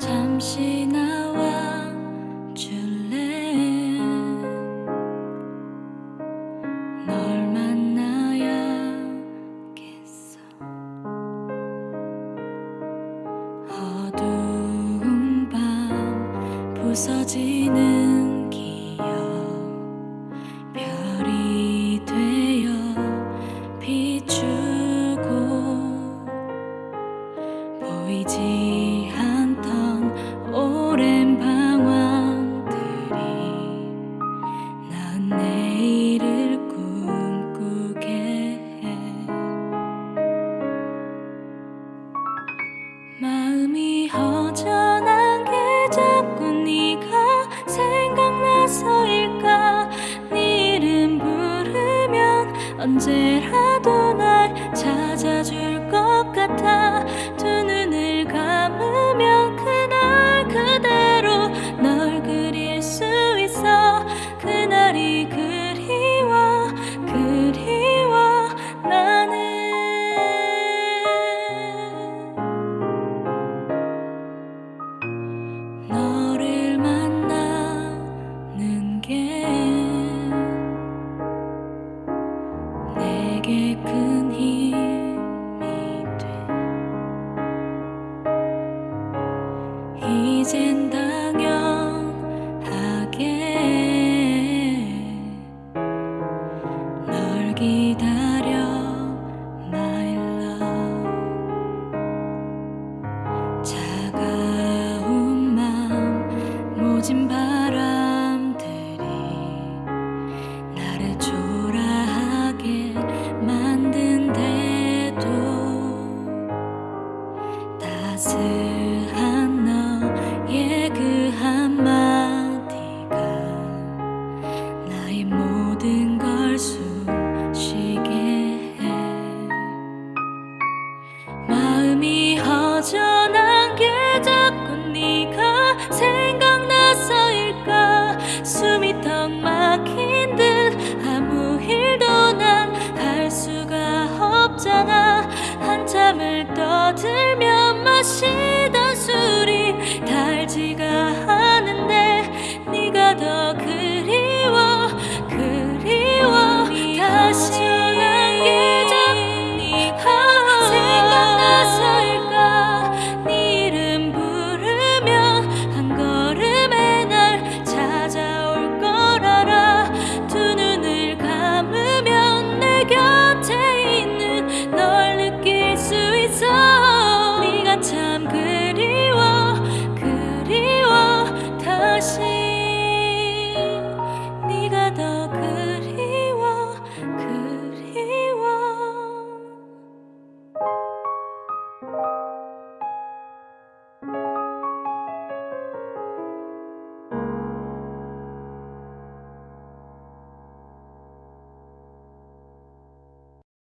잠시 나 부서지는 길. 언제라도 날 찾아줄 것 같아. 내게 큰 힘이 돼. 이젠 당연하게 널 기다 스 한, 너의 그 한마디가 나의 모든 걸 숨쉬게 해. 마음이 허전한 게 자꾸 네가 생각나서일까? 숨이 턱 막힌 듯 아무 일도 난 할 수가 없잖아. 한참을 떠들며 心。